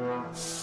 Bye.